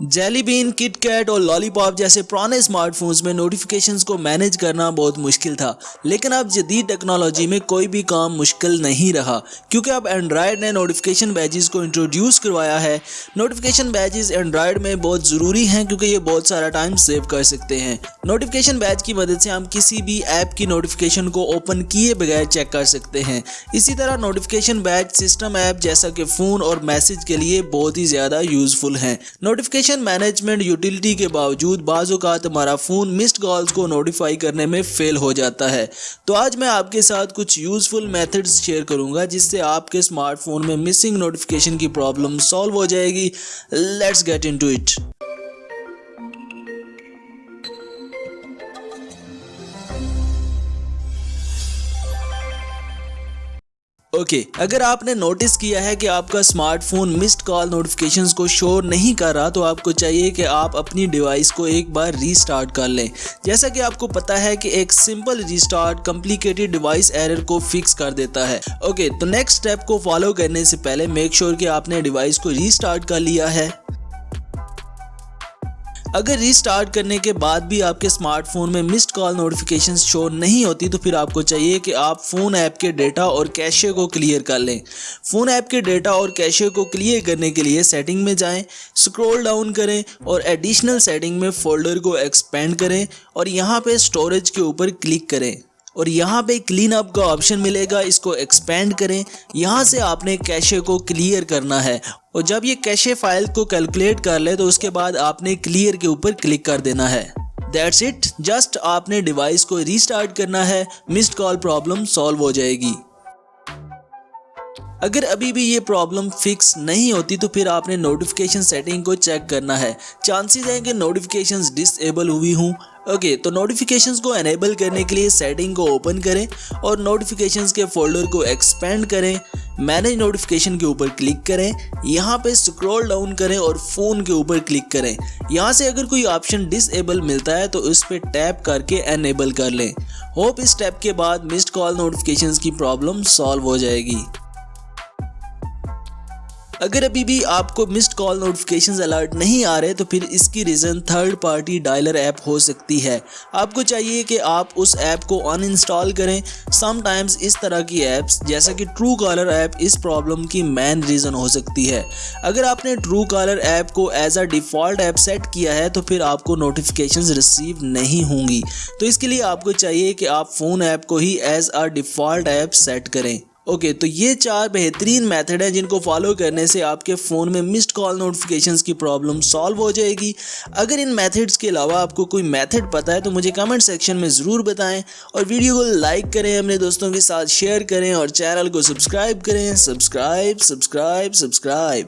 Jelly bean, KitKat اور lollipop جیسے پرانے اسمارٹ فونز میں نوٹیفیکیشنز کو مینج کرنا بہت مشکل تھا۔ لیکن اب جدید ٹیکنالوجی میں کوئی بھی کام مشکل نہیں رہا۔ کیونکہ اب اینڈرائڈ نے نوٹیفیکیشن بیجز کو انٹروڈیوس کروایا ہے۔ نوٹیفیکیشن بیجز اینڈرائڈ میں بہت ضروری ہیں کیونکہ یہ بہت سارا ٹائم سیو کر سکتے ہیں۔ نوٹیفیکیشن بیج کی مدد سے ہم کسی بھی ایپ کی نوٹیفیکیشن کو اوپن کیے بغیر چیک کر سکتے ہیں۔ اسی طرح نوٹیفیکیشن بیج سسٹم ایپ جیسا کہ فون اور میسج کے لیے بہت ہی زیادہ یوزفل ہیں۔ نوٹیفیکیشن مینجمنٹ یوٹیلٹی کے باوجود بعض اوقات ہمارا فون مسڈ کالز کو نوٹیفائی کرنے میں فیل ہو جاتا ہے۔ تو آج میں آپ کے ساتھ کچھ یوزفل میتھڈز شیئر کروں گا جس سے آپ کے اسمارٹ فون میں مسنگ نوٹیفیکیشن کی پرابلم سالو ہو جائے گی۔ Let's get into it okay اگر آپ نے نوٹس کیا ہے کہ آپ کا smartphone missed call notifications کو شور نہیں کر رہا، تو آپ کو چاہیے کہ آپ اپنی ڈیوائس کو ایک بار ری سٹارٹ کر لیں۔ جیسا کہ آپ کو پتا ہے کہ ایک simple restart complicated device error کو فکس کر دیتا ہے۔ اوکے تو نیکسٹ سٹیپ کو فالو کرنے سے پہلے میک شور کہ آپ نے ڈیوائس کو ری سٹارٹ کر لیا ہے۔ اگر ری سٹارٹ کرنے کے بعد بھی آپ کے سمارٹ فون میں مسڈ کال نوٹیفیکیشن شو نہیں ہوتی تو پھر آپ کو چاہیے کہ آپ فون ایپ کے ڈیٹا اور کیشے کو کلیئر کر لیں۔ فون ایپ کے ڈیٹا اور کیشے کو کلیئر کرنے کے لیے سیٹنگ میں جائیں سکرول ڈاؤن کریں اور ایڈیشنل سیٹنگ میں فولڈر کو ایکسپینڈ کریں اور یہاں پہ سٹوریج کے اوپر کلک کریں۔ اور یہاں پہ کلین اپ کا آپشن ملے گا، اس کو ایکسپینڈ کریں۔ یہاں سے آپ نے کیشے کو کلیئر کرنا ہے۔ اور جب یہ کیشے فائل کو کیلکولیٹ کر لے تو اس کے بعد آپ نے کلیئر کے اوپر کلک کر دینا ہے۔ دیٹس اٹ جسٹ آپ نے ڈیوائس کو ریسٹارٹ کرنا ہے مسڈ کال پرابلم سالو ہو جائے گی۔ اگر ابھی بھی یہ پرابلم فکس نہیں ہوتی تو پھر آپ نے نوٹیفیکیشن سیٹنگ کو چیک کرنا ہے۔ چانسز ہیں کہ نوٹیفیکیشنز ڈس ایبل ہوئی ہوں۔ اوکے تو نوٹیفیکیشنز کو انیبل کرنے کے لیے سیٹنگ کو اوپن کریں اور نوٹیفیکیشنز کے فولڈر کو ایکسپینڈ کریں۔ مینج نوٹیفیکیشن کے اوپر کلک کریں، یہاں پہ سکرول ڈاؤن کریں اور فون کے اوپر کلک کریں۔ یہاں سے اگر کوئی آپشن ڈس ایبل ملتا ہے تو اس پہ ٹیپ کر کے انیبل کر لیں۔ ہوپ اس ٹیپ کے بعد مسڈ کال نوٹیفیکیشنز کی پرابلم سالو ہو جائے گی۔ اگر ابھی بھی آپ کو مسڈ کال نوٹیفیکیشنز الرٹ نہیں آ رہے تو پھر اس کی reason third party dialer app ہو سکتی ہے۔ آپ کو چاہیے کہ آپ اس ایپ کو ان انسٹال کریں۔ سم ٹائمز اس طرح کی ایپس جیسا کہ ٹرو کالر ایپ اس پرابلم کی مین ریزن ہو سکتی ہے۔ اگر آپ نے ٹرو کالر ایپ کو as a default app set کیا ہے تو پھر آپ کو نوٹیفیکیشنز ریسیو نہیں ہوں گی۔ تو اس کے لیے آپ کو چاہیے کہ آپ فون ایپ کو ہی as a default app set کریں۔ اوکے تو یہ چار بہترین میتھڈ ہیں جن کو فالو کرنے سے آپ کے فون میں مسڈ کال نوٹیفیکیشنز کی پرابلم سالو ہو جائے گی۔ اگر ان میتھڈز کے علاوہ آپ کو کوئی میتھڈ پتہ ہے تو مجھے کمنٹ سیکشن میں ضرور بتائیں اور ویڈیو کو لائک کریں، اپنے دوستوں کے ساتھ شیئر کریں اور چینل کو سبسکرائب کریں۔ Subscribe subscribe subscribe